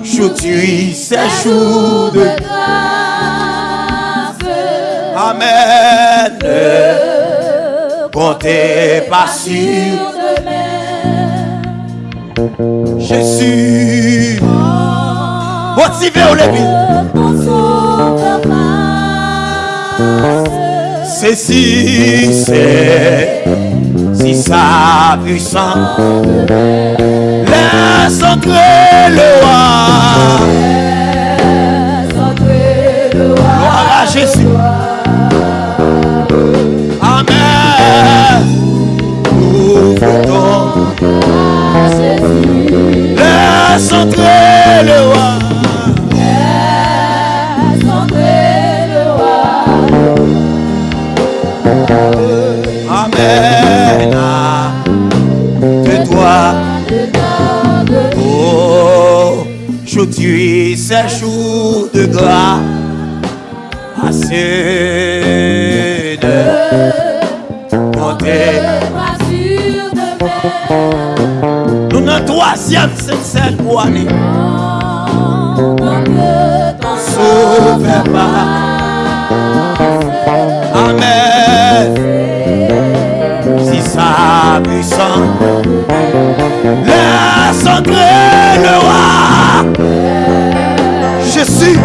Aujourd'hui, c'est jour de grâce. Amen. Ne comptez pas sur demain, Jésus. Motivez au sauveur passe. C'est sa puissance laisse entrer le roi. Entrer le roi. Gloire à Jésus. Amen. Ton Jésus, laisse entrer le roi. Aujourd'hui c'est jour de gloire. Assez de compter. Pas sur demain, Nous dans troisième tant que ton Sauveur pas. Amen. Si sa puissance laisse entrer le roi. Jésus.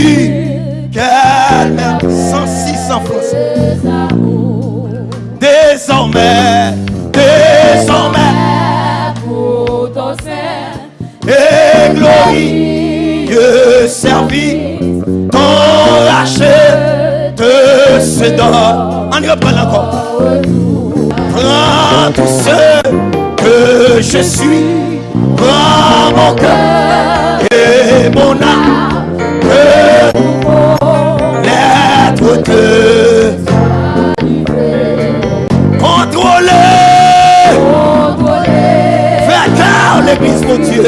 Jésus. Quelle merde. 106 en français. Désormais. Désormais. Pour ton Et glorieux service. Ton rachet te se donne. On reprend encore. Prends tout ce que je suis. Prends mon cœur et mon âme. Que l'être de contrôler. Faire l'église mon Dieu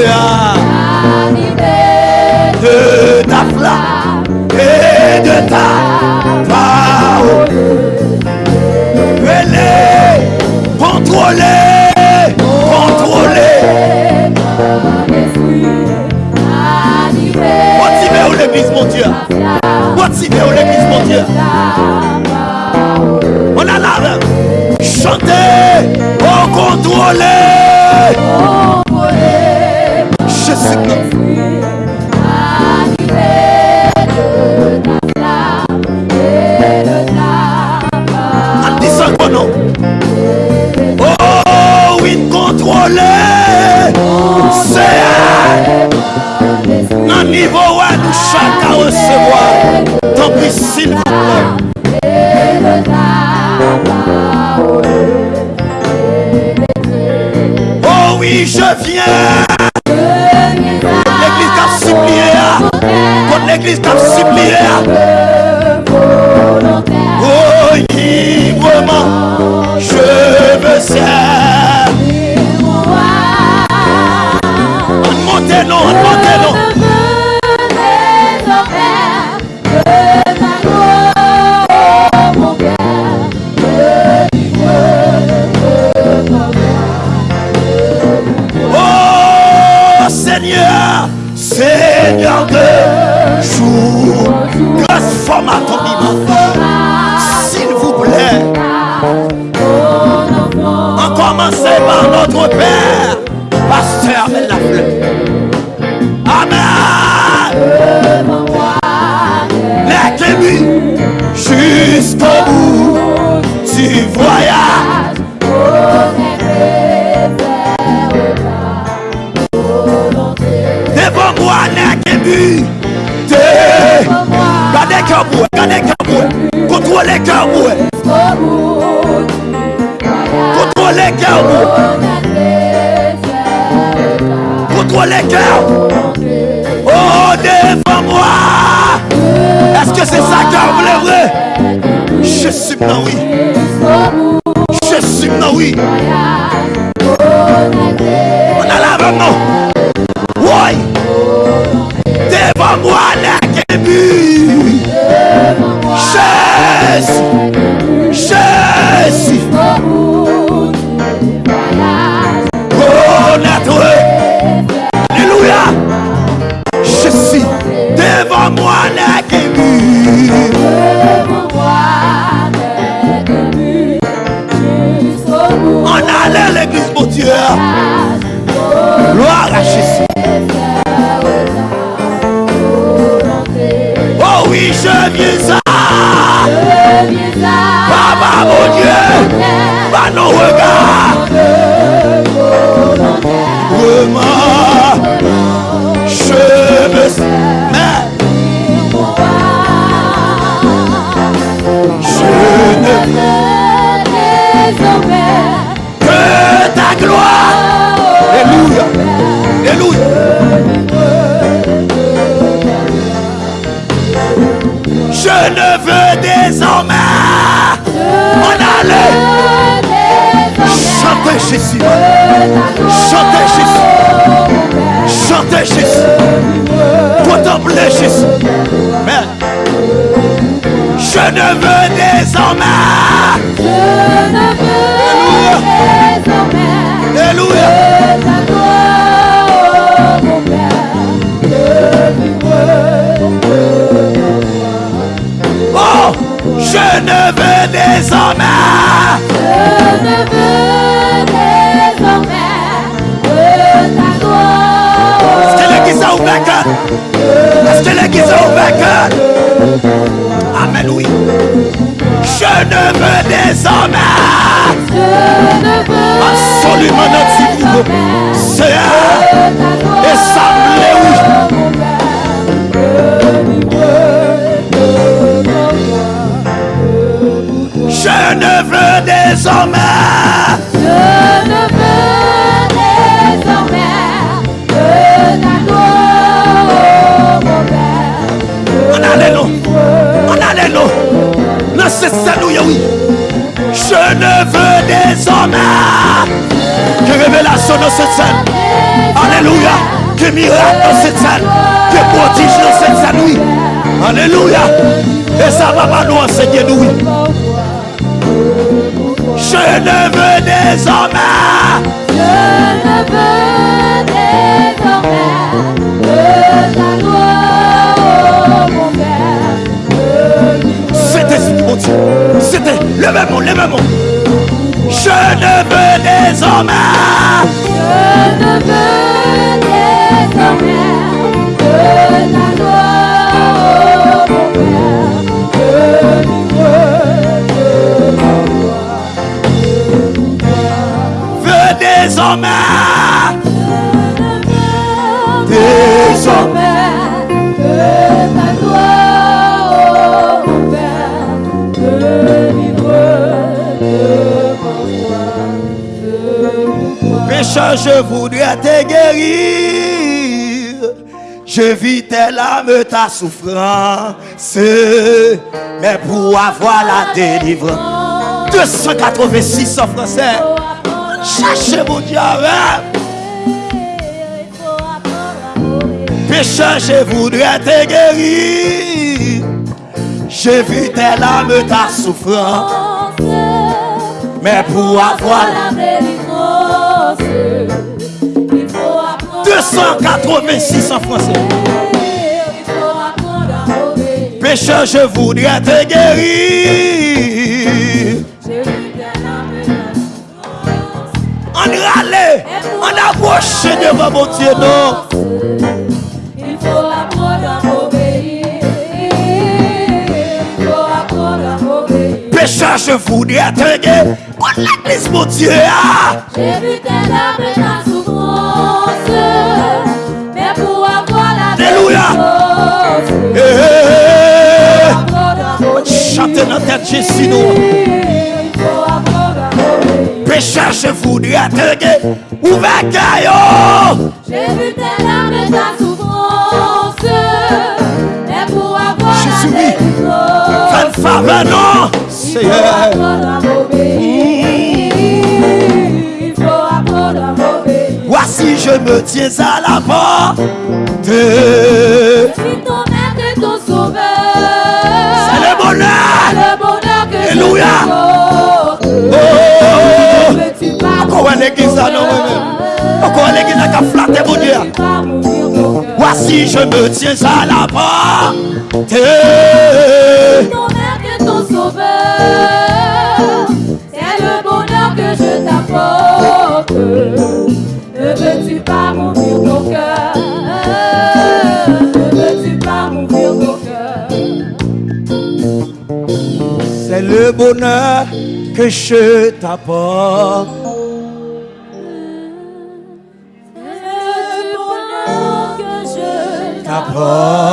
de ta flamme et de ta parole. Contrôler, mon Dieu. Où l'église mon Dieu? On a là. Chanter, oh Jésus Christ. En disant. Oh oui, niveau Seigneur de jour, transforme à ton image. S'il vous plaît, on commence par notre Père, Pasteur de la fleur. Amen. Les début jusqu'au bout du voyage. kabwe, gade kabwe, kontrole kabwe Kontrole kabwe Kontrole kabwe Oh, devan mwa Eske se sa kabwe vre? Jesu mnan wii Jesu mnan wii On alave mnan Woy Devan mwa lek Jésus. Jésus. Oh, notre. Alléluia. Je suis devant moi, la début. On allait l'église, Dieu. Gloire à Jésus. Oh oui, je viens I know where God Jésus. Chantez Jésus. Chantez Jésus. Contemplez. Mais je ne veux Nous, oui. Je ne veux désormais que révélation dans cette scène. Alléluia. Que miracle dans cette scène. Que prodige dans cette oui. Alléluia. Et ça va pas nous enseigner, oui. Je ne veux désormais. C'était Désormais. Désormais. Pécheur, je voudrais te guérir. Je vis tes larmes, ta souffrance. Mais pour avoir la délivrance, 286 en français. Cherchez mon Dieu. hein? Pécheur, je voudrais te guérir. Je vis tes larmes, ta souffrance. Mais pour avoir la 286 en français. Pécheur, je voudrais te guérir. En toi, mon Dieu, non? Il faut apprendre à obéir. Il faut apprendre à obéir. Pécheur, je voudrais attendre. Pour l'église, mon Dieu. ah. J'ai vu tes larmes et ta souffrance. Mais pour avoir la Alléluia. Eh, eh, eh. Chantez dans tête Jésus, nous. Obéir. Pécheur, je voudrais attendre. Ouvert caillot? J'ai vu tes larmes et ta souffrance. Mais pour avoir Jésus, la délivrance, faveur, non. obéir. Voici, je me tiens à la porte. Je suis ton maître et ton sauveur. C'est le bonheur. le bonheur que Alléluia. Pas Encore une église, là, non, moi-même. Encore une église qui a flatté, mon Dieu? Voici, je me tiens à la porte. Ton maître et ton sauveur. C'est le bonheur que je t'apporte. Ne veux-tu pas m'ouvrir ton cœur? Ne veux-tu pas m'ouvrir ton cœur? C'est le bonheur que je t'apporte. Je